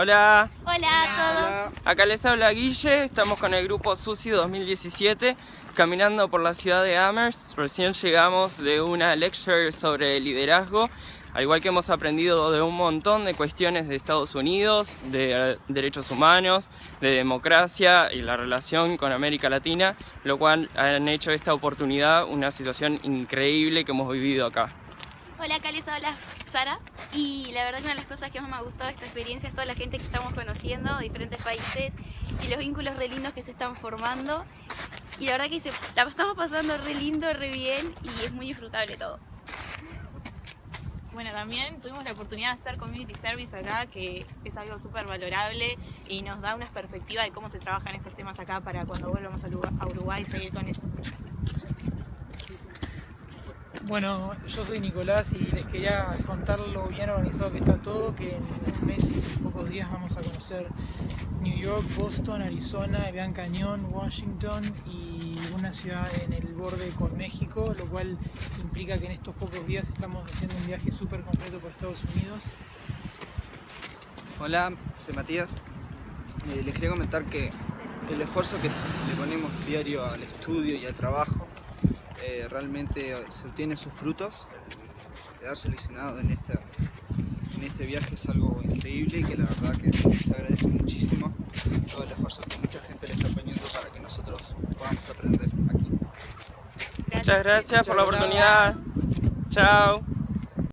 Hola. Hola a todos. Acá les habla Guille, estamos con el grupo Susi 2017 caminando por la ciudad de Amherst. Recién llegamos de una lecture sobre liderazgo, al igual que hemos aprendido de un montón de cuestiones de Estados Unidos, de derechos humanos, de democracia y la relación con América Latina, lo cual han hecho esta oportunidad una situación increíble que hemos vivido acá. Hola, les habla Sara y la verdad una de las cosas que más me ha gustado de esta experiencia es toda la gente que estamos conociendo diferentes países y los vínculos re lindos que se están formando y la verdad que la estamos pasando re lindo, re bien y es muy disfrutable todo. Bueno, también tuvimos la oportunidad de hacer community service acá, que es algo súper valorable y nos da una perspectiva de cómo se trabajan estos temas acá para cuando vuelvamos a Uruguay seguir con eso. Bueno, yo soy Nicolás y les quería contar lo bien organizado que está todo, que en un mes y pocos días vamos a conocer New York, Boston, Arizona, Gran Cañón, Washington y una ciudad en el borde con México, lo cual implica que en estos pocos días estamos haciendo un viaje súper completo por Estados Unidos. Hola, soy Matías. Eh, les quería comentar que el esfuerzo que le ponemos diario al estudio y al trabajo eh, realmente se obtienen sus frutos. Quedar seleccionado en, esta, en este viaje es algo increíble y que la verdad que se agradece muchísimo todo el esfuerzo que mucha gente le está poniendo para que nosotros podamos aprender aquí. Muchas gracias por la oportunidad. Chao.